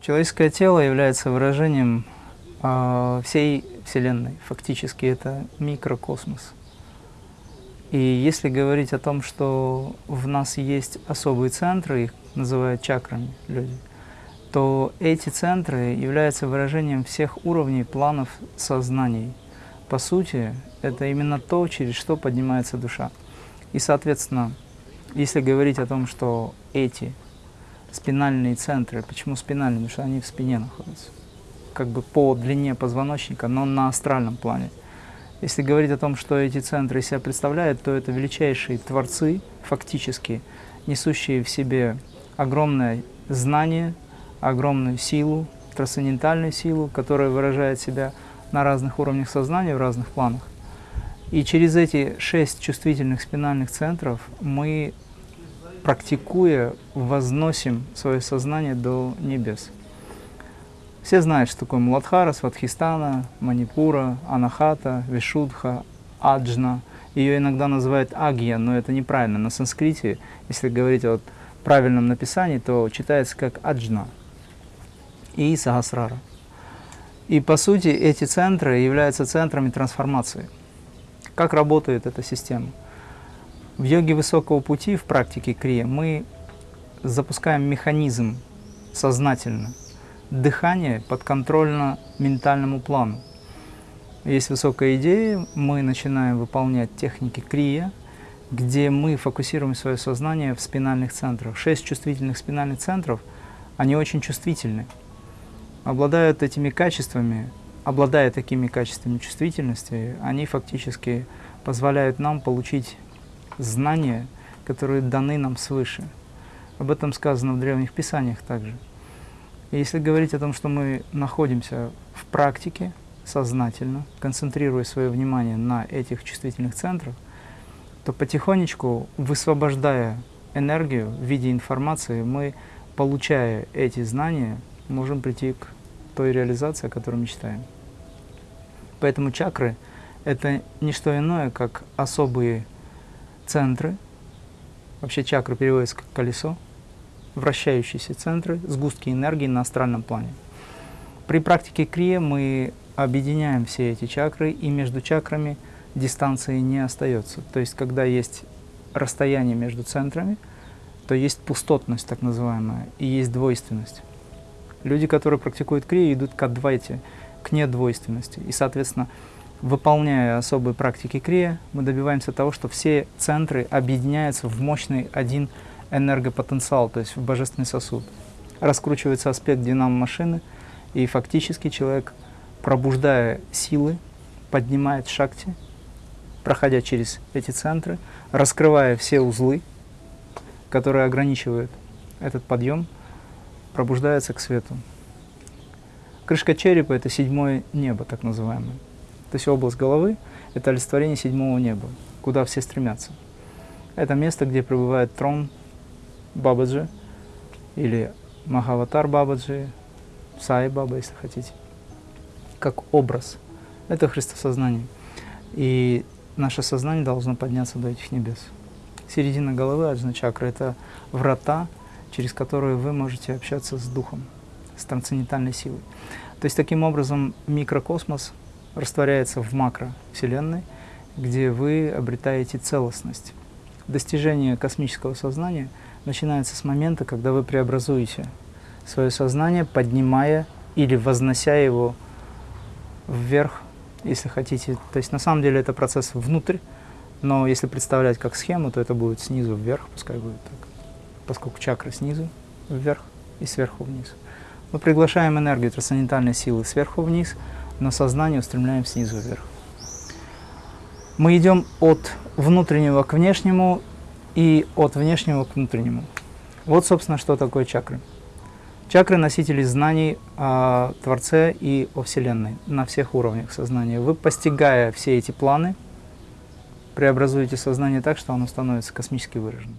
Человеческое тело является выражением э, всей Вселенной. Фактически это микрокосмос. И если говорить о том, что в нас есть особые центры, их называют чакрами люди, то эти центры являются выражением всех уровней планов сознаний. По сути, это именно то, через что поднимается душа. И, соответственно, если говорить о том, что эти спинальные центры, почему спинальные? Потому что они в спине находятся, как бы по длине позвоночника, но на астральном плане. Если говорить о том, что эти центры себя представляют, то это величайшие творцы, фактически, несущие в себе огромное знание, огромную силу, трансцендентальную силу, которая выражает себя на разных уровнях сознания, в разных планах. И через эти шесть чувствительных спинальных центров мы, практикуя, возносим свое сознание до небес. Все знают, что такое Муладхара, Сватхистана, Манипура, Анахата, Вишудха, Аджна. Ее иногда называют Агья, но это неправильно. На санскрите, если говорить о правильном написании, то читается как Аджна и Сахасрара. И по сути эти центры являются центрами трансформации. Как работает эта система? В йоге высокого пути, в практике крия, мы запускаем механизм сознательно, дыхание подконтрольно ментальному плану. Есть высокая идея, мы начинаем выполнять техники крия, где мы фокусируем свое сознание в спинальных центрах. Шесть чувствительных спинальных центров, они очень чувствительны. Обладают этими качествами, обладая такими качествами чувствительности, они фактически позволяют нам получить знания, которые даны нам свыше. Об этом сказано в древних писаниях также. И если говорить о том, что мы находимся в практике сознательно, концентрируя свое внимание на этих чувствительных центрах, то потихонечку, высвобождая энергию в виде информации, мы, получая эти знания, можем прийти к той реализации, о которой мечтаем. Поэтому чакры – это не что иное, как особые центры. Вообще чакры переводится как колесо, вращающиеся центры, сгустки энергии на астральном плане. При практике крия мы объединяем все эти чакры, и между чакрами дистанции не остается. То есть, когда есть расстояние между центрами, то есть пустотность, так называемая, и есть двойственность. Люди, которые практикуют крию, идут к адвайте, к недвойственности. И, соответственно, выполняя особые практики крия, мы добиваемся того, что все центры объединяются в мощный один энергопотенциал, то есть в божественный сосуд. Раскручивается аспект динамо машины, и фактически человек, пробуждая силы, поднимает шакти, проходя через эти центры, раскрывая все узлы, которые ограничивают этот подъем, пробуждается к свету. Крышка черепа – это седьмое небо, так называемое. То есть область головы – это олицетворение седьмого неба, куда все стремятся. Это место, где пребывает трон Бабаджи или Махаватар Бабаджи, Сай Баба, если хотите, как образ. Это Христосознание. И наше сознание должно подняться до этих небес. Середина головы, аджна чакра – это врата, через которые вы можете общаться с Духом, с трансцендентальной силой. То есть таким образом микрокосмос растворяется в макровселенной, где вы обретаете целостность. Достижение космического сознания начинается с момента, когда вы преобразуете свое сознание, поднимая или вознося его вверх, если хотите. То есть на самом деле это процесс внутрь, но если представлять как схему, то это будет снизу вверх, пускай будет так поскольку чакры снизу вверх и сверху вниз. Мы приглашаем энергию трансцендентальной силы сверху вниз, но сознание устремляем снизу вверх. Мы идем от внутреннего к внешнему и от внешнего к внутреннему. Вот, собственно, что такое чакры. Чакры – носители знаний о Творце и о Вселенной на всех уровнях сознания. Вы, постигая все эти планы, преобразуете сознание так, что оно становится космически выраженным.